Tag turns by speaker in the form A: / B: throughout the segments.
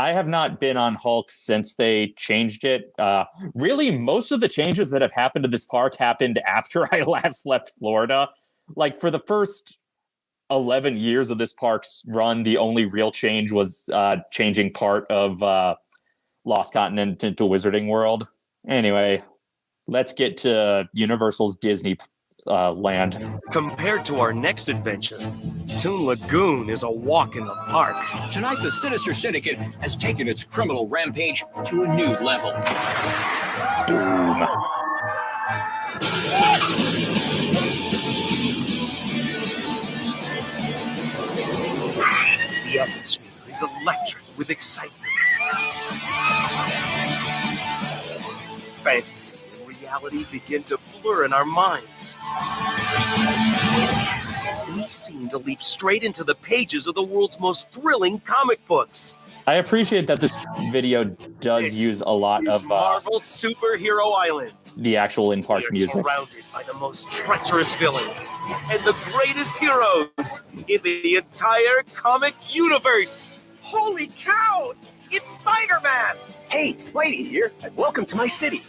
A: I have not been on Hulk since they changed it. Uh, really, most of the changes that have happened to this park happened after I last left Florida. Like for the first 11 years of this park's run, the only real change was uh, changing part of uh, Lost Continent into Wizarding World. Anyway, let's get to Universal's Disney uh, land.
B: Compared to our next adventure, Toon Lagoon is a walk in the park.
C: Tonight, the Sinister Syndicate has taken its criminal rampage to a new level.
A: Doom.
B: The atmosphere is electric with excitement. Fantasy and reality begin to blur in our minds. We seem to leap straight into the pages of the world's most thrilling comic books.
A: I appreciate that this video does
B: This
A: use a lot
B: is
A: of uh,
B: Marvel Superhero Island.
A: the actual in park music.
B: surrounded by the most treacherous villains and the greatest heroes in the entire comic universe. Holy cow! It's Spider-Man!
D: Hey, Spidey here, and welcome to my city.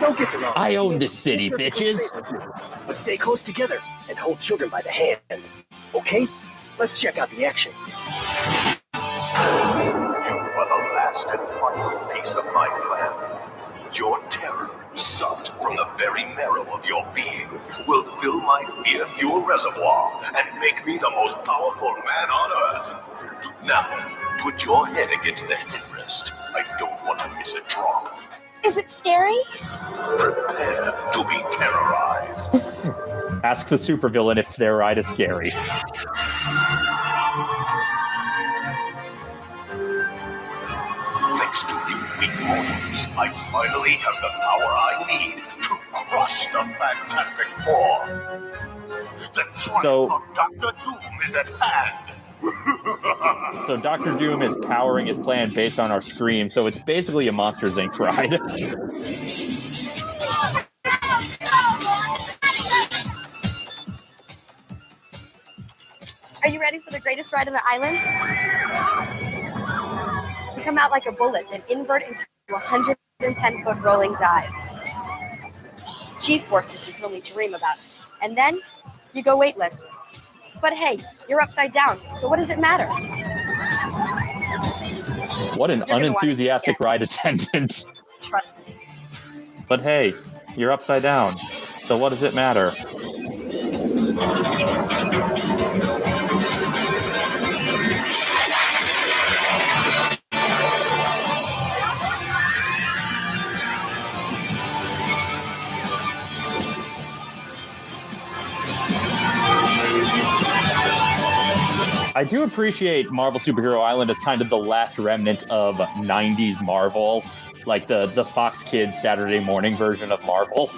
D: Don't get the wrong
A: I own
D: idea.
A: this city,
D: You're
A: bitches.
D: safe with me. But stay close together and hold children by the hand. Okay? Let's check out the action.
E: You are the last and final piece of my plan. Your terror, sucked from the very marrow of your being, will fill my fear-fuel reservoir and make me the most powerful man on Earth. Now, put your head against the headrest. I don't want to miss a drop.
F: Is it scary?
E: Prepare to be terrorized.
A: Ask the supervillain if their ride is scary.
E: Thanks to you weak mortals, I finally have the power I need to crush the Fantastic Four. The triumph
A: So-
E: of Doctor Doom is at hand.
A: So Doctor Doom is powering his plan based on our scream, so it's basically a Monsters Inc. ride.
F: Are you ready for the greatest ride on the island? You come out like a bullet, then invert into a 110 foot rolling dive. G forces you can only dream about. And then you go weightless. But hey, you're upside down, so what does it matter?
A: What an
F: You're
A: unenthusiastic
F: get-
A: ride attendant.
F: Trust me.
A: But hey, you're upside down, so what does it matter? I do appreciate Marvel Superhero Island as kind of the last remnant of 90s Marvel, like the, the Fox Kids Saturday morning version of Marvel.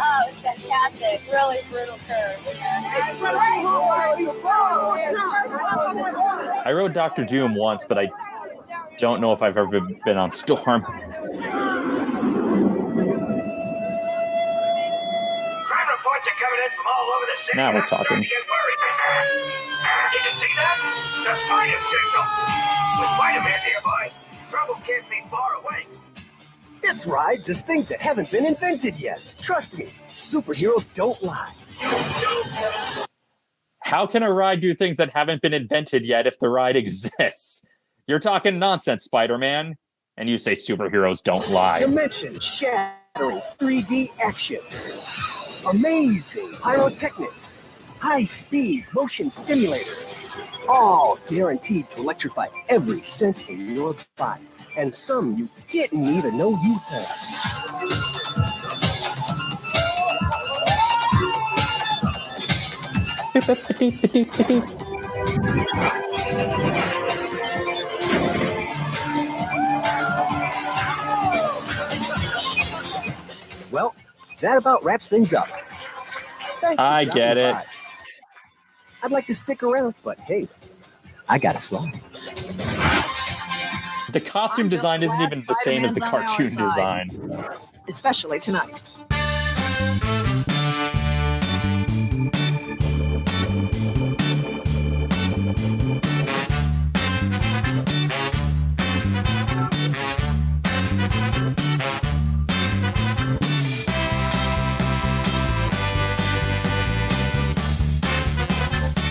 G: Oh, it's fantastic. Really brutal curves.
A: I rode Doctor Doom once, but I don't know if I've ever been on Storm.
E: Crime reports are coming in from all over the city.
A: Now we're talking.
E: to get worried. Did you see that? The fire signal. With Spider-Man nearby, trouble can't be far away.
D: This ride does things that haven't been invented yet. Trust me, superheroes don't lie.
A: How can a ride do things that haven't been invented yet if the ride exists? You're talking nonsense, Spider Man. And you say superheroes don't lie.
D: Dimension shattering 3D action. Amazing pyrotechnics. High speed motion simulators. All guaranteed to electrify every sense in your body. And some you didn't even know you had. Well, that about wraps things up. Thanks
A: I get it.
D: by. I'd like to stick around, but hey, I gotta fly.
A: The costume design isn't
H: glad
A: even the same as the
H: Spider-Man's on our
A: cartoon design.
H: especially tonight.